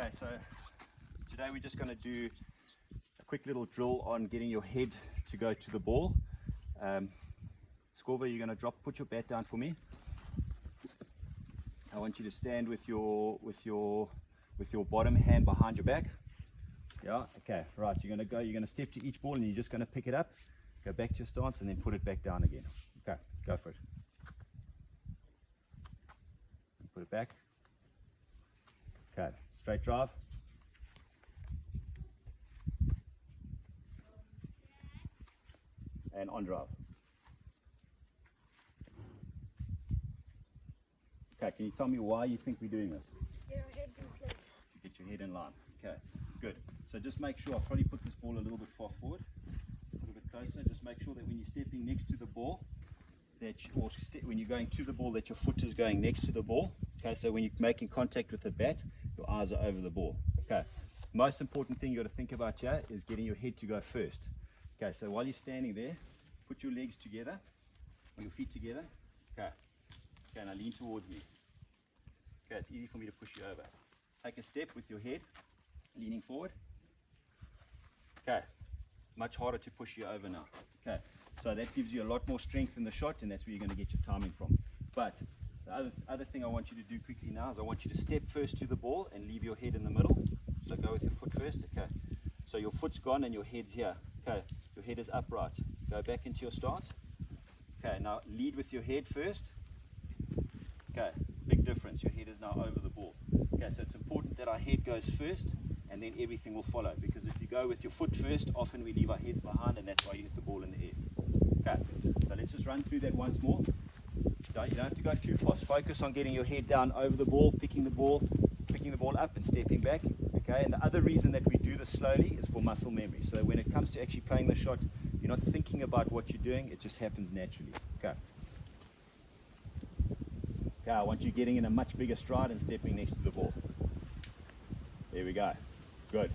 Okay, so today we're just going to do a quick little drill on getting your head to go to the ball. Um, you're going to drop, put your bat down for me. I want you to stand with your with your with your bottom hand behind your back. Yeah, okay, right. You're gonna go, you're gonna step to each ball and you're just gonna pick it up, go back to your stance and then put it back down again. Okay, go for it. Put it back. Straight drive. And on drive. Okay, can you tell me why you think we're doing this? Get our heads in place. Get your head in line. Okay, good. So just make sure, I'll probably put this ball a little bit far forward, a little bit closer. Just make sure that when you're stepping next to the ball, that you, or when you're going to the ball, that your foot is going next to the ball. Okay, so when you're making contact with the bat, your eyes are over the ball. Okay, most important thing you got to think about here is getting your head to go first. Okay, so while you're standing there, put your legs together, or your feet together. Okay, okay, now lean towards me. Okay, it's easy for me to push you over. Take a step with your head, leaning forward. Okay, much harder to push you over now. Okay, so that gives you a lot more strength in the shot, and that's where you're going to get your timing from. But the other, other thing I want you to do quickly now is I want you to step first to the ball and leave your head in the middle. So go with your foot first. Okay, so your foot's gone and your head's here. Okay, your head is upright. Go back into your start. Okay, now lead with your head first. Okay, big difference. Your head is now over the ball. Okay, so it's important that our head goes first and then everything will follow. Because if you go with your foot first, often we leave our heads behind and that's why you hit the ball in the air. Okay, so let's just run through that once more. You don't have to go too fast. Focus on getting your head down over the ball, picking the ball, picking the ball up and stepping back. Okay, and the other reason that we do this slowly is for muscle memory. So when it comes to actually playing the shot, you're not thinking about what you're doing, it just happens naturally. Okay. Okay, I want you getting in a much bigger stride and stepping next to the ball. There we go. Good.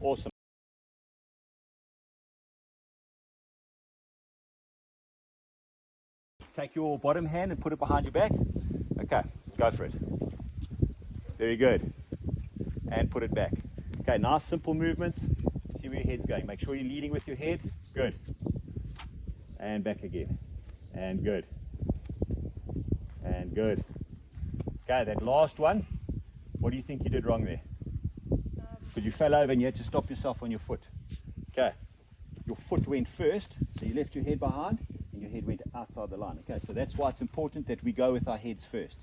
Awesome. Take your bottom hand and put it behind your back. Okay, go for it. Very good. And put it back. Okay, nice simple movements. See where your head's going. Make sure you're leading with your head. Good. And back again. And good. And good. Okay, that last one. What do you think you did wrong there? Because you fell over and you had to stop yourself on your foot. Okay. Your foot went first, so you left your head behind and your head went outside the line. Okay, so that's why it's important that we go with our heads first.